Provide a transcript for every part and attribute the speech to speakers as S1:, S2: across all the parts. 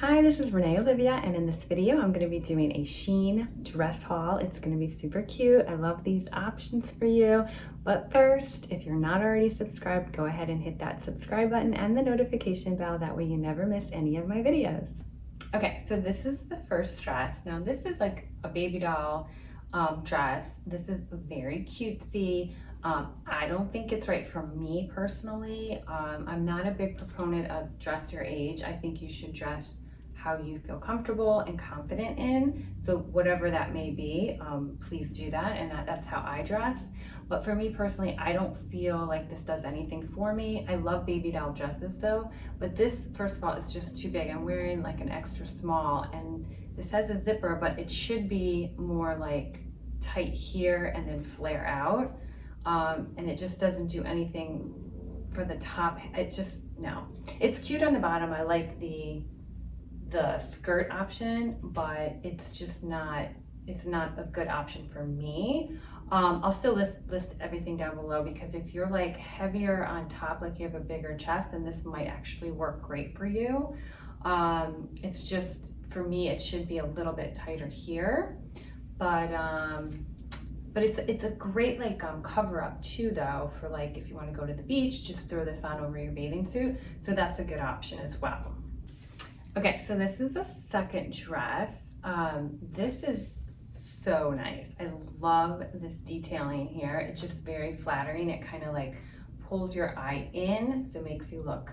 S1: Hi, this is Renee Olivia, and in this video, I'm going to be doing a Shein dress haul. It's going to be super cute. I love these options for you. But first, if you're not already subscribed, go ahead and hit that subscribe button and the notification bell. That way you never miss any of my videos. Okay, so this is the first dress. Now, this is like a baby doll um, dress. This is very cutesy. Um, I don't think it's right for me personally. Um, I'm not a big proponent of dress your age. I think you should dress how you feel comfortable and confident in. So whatever that may be, um, please do that. And that, that's how I dress. But for me personally, I don't feel like this does anything for me. I love baby doll dresses though, but this, first of all, is just too big. I'm wearing like an extra small and this has a zipper, but it should be more like tight here and then flare out um, and it just doesn't do anything for the top. It just, no. It's cute on the bottom. I like the the skirt option, but it's just not, it's not a good option for me. Um, I'll still list, list everything down below because if you're like heavier on top, like you have a bigger chest, then this might actually work great for you. Um, it's just, for me, it should be a little bit tighter here, but um, but it's it's a great like um, cover up too though for like if you want to go to the beach, just throw this on over your bathing suit. So that's a good option as well. Okay, so this is a second dress. Um, this is so nice. I love this detailing here. It's just very flattering. It kind of like pulls your eye in, so makes you look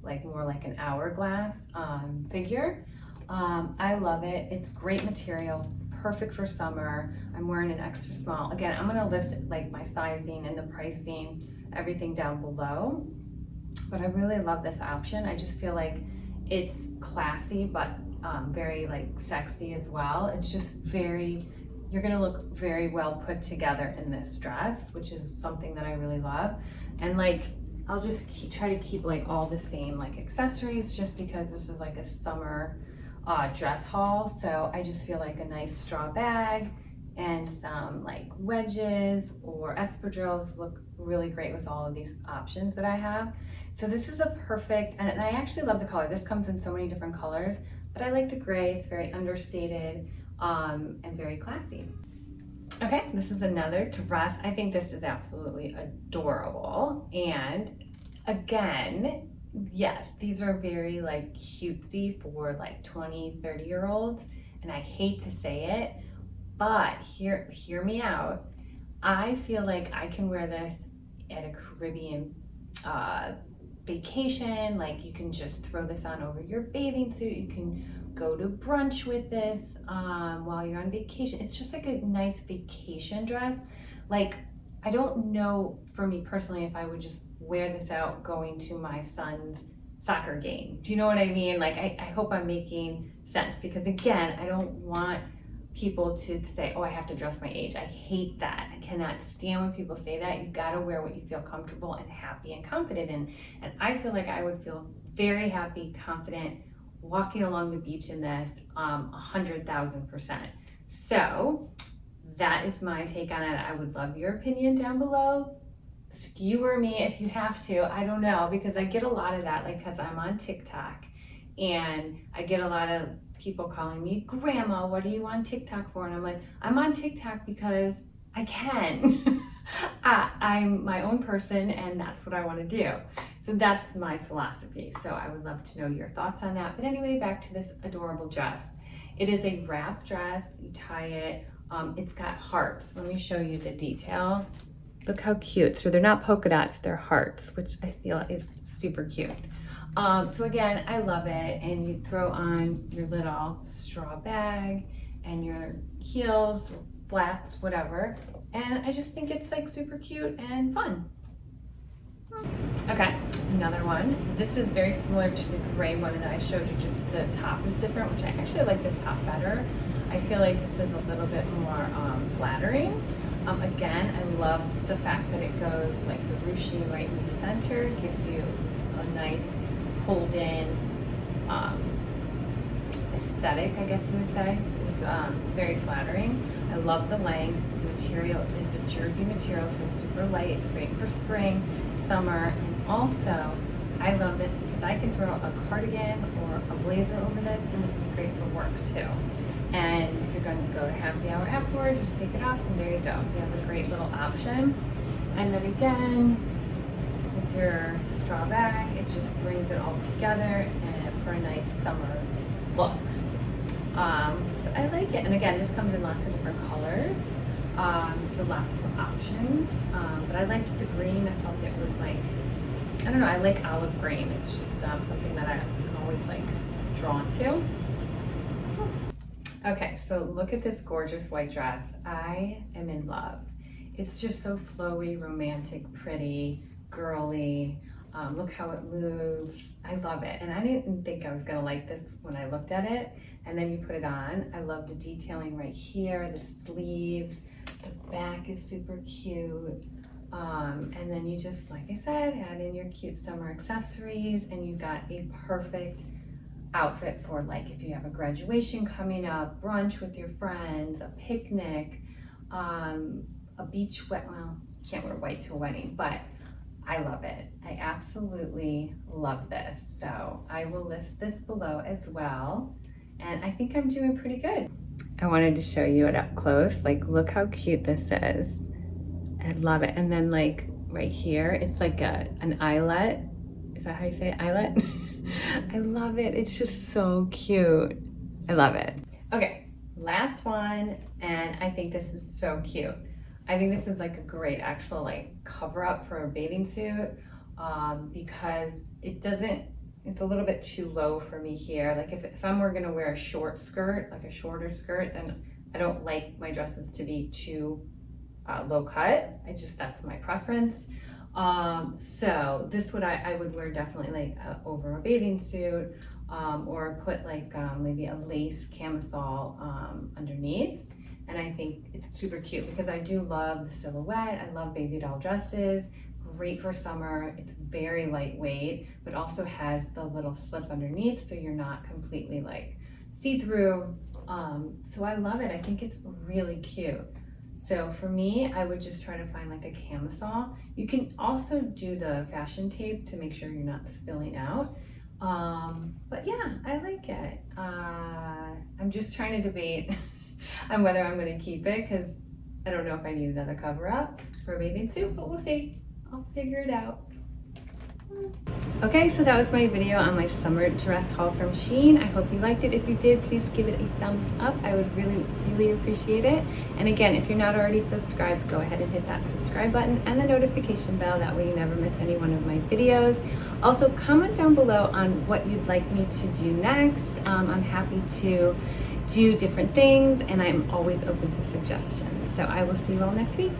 S1: like more like an hourglass um, figure. Um, I love it. It's great material, perfect for summer. I'm wearing an extra small. Again, I'm gonna list like my sizing and the pricing, everything down below. But I really love this option. I just feel like it's classy, but um, very like sexy as well. It's just very, you're gonna look very well put together in this dress, which is something that I really love. And like, I'll just keep, try to keep like all the same like accessories just because this is like a summer uh, dress haul. So I just feel like a nice straw bag and some like wedges or espadrilles look really great with all of these options that I have. So this is a perfect, and I actually love the color. This comes in so many different colors, but I like the gray. It's very understated um, and very classy. Okay, this is another dress. I think this is absolutely adorable. And again, yes, these are very like cutesy for like 20, 30 year olds. And I hate to say it, but hear, hear me out. I feel like I can wear this at a Caribbean uh, vacation. Like you can just throw this on over your bathing suit. You can go to brunch with this um, while you're on vacation. It's just like a nice vacation dress. Like I don't know for me personally if I would just wear this out going to my son's soccer game. Do you know what I mean? Like, I, I hope I'm making sense because again, I don't want people to say, oh, I have to dress my age. I hate that. I cannot stand when people say that. You gotta wear what you feel comfortable and happy and confident in. And I feel like I would feel very happy, confident, walking along the beach in this um, 100,000%. So that is my take on it. I would love your opinion down below skewer me if you have to. I don't know because I get a lot of that, like, because I'm on TikTok and I get a lot of people calling me, Grandma, what are you on TikTok for? And I'm like, I'm on TikTok because I can. I, I'm my own person and that's what I want to do. So that's my philosophy. So I would love to know your thoughts on that. But anyway, back to this adorable dress. It is a wrap dress. You tie it. Um, it's got hearts. Let me show you the detail. Look how cute. So they're not polka dots, they're hearts, which I feel is super cute. Um, so again, I love it. And you throw on your little straw bag and your heels, flats, whatever. And I just think it's like super cute and fun. Okay, another one. This is very similar to the gray one that I showed you, just the top is different, which I actually like this top better. I feel like this is a little bit more um, flattering. Um, again, I love the fact that it goes like the ruching right in the center, gives you a nice pulled in um, aesthetic, I guess you would say. It's um, very flattering. I love the length. The material is a jersey material, so it's super light, great for spring, summer, and also I love this because I can throw a cardigan or a blazer over this, and this is great for work too. And if you're going to go to happy hour afterwards, just take it off and there you go. You have a great little option. And then again, with your straw bag, it just brings it all together and for a nice summer look. Um, so I like it. And again, this comes in lots of different colors. Um, so lots of options. Um, but I liked the green. I felt it was like, I don't know, I like olive green. It's just um, something that I'm always like drawn to. Okay, so look at this gorgeous white dress. I am in love. It's just so flowy, romantic, pretty, girly. Um, look how it moves. I love it. And I didn't think I was gonna like this when I looked at it. And then you put it on. I love the detailing right here, the sleeves, the back is super cute. Um, and then you just, like I said, add in your cute summer accessories and you've got a perfect outfit for like if you have a graduation coming up, brunch with your friends, a picnic, um, a beach wet, well, can't wear white to a wedding, but I love it. I absolutely love this. So I will list this below as well. And I think I'm doing pretty good. I wanted to show you it up close. Like, look how cute this is. I love it. And then like right here, it's like a, an eyelet. Is that how you say it? Eyelet? I love it. It's just so cute. I love it. Okay, last one. And I think this is so cute. I think this is like a great actual like cover up for a bathing suit um, because it doesn't, it's a little bit too low for me here. Like if, if I'm gonna wear a short skirt, like a shorter skirt, then I don't like my dresses to be too uh, low cut. I just, that's my preference. Um, so this would I, I would wear definitely like over a bathing suit um, or put like um, maybe a lace camisole um, underneath. And I think it's super cute because I do love the silhouette. I love baby doll dresses. Great for summer. It's very lightweight, but also has the little slip underneath so you're not completely like see-through. Um, so I love it. I think it's really cute. So for me, I would just try to find like a camisole. You can also do the fashion tape to make sure you're not spilling out. Um, but yeah, I like it. Uh, I'm just trying to debate on whether I'm going to keep it because I don't know if I need another cover up for bathing suit, but we'll see. I'll figure it out. Okay, so that was my video on my summer dress haul from Shein. I hope you liked it. If you did, please give it a thumbs up. I would really, really appreciate it. And again, if you're not already subscribed, go ahead and hit that subscribe button and the notification bell. That way you never miss any one of my videos. Also, comment down below on what you'd like me to do next. Um, I'm happy to do different things and I'm always open to suggestions. So I will see you all next week.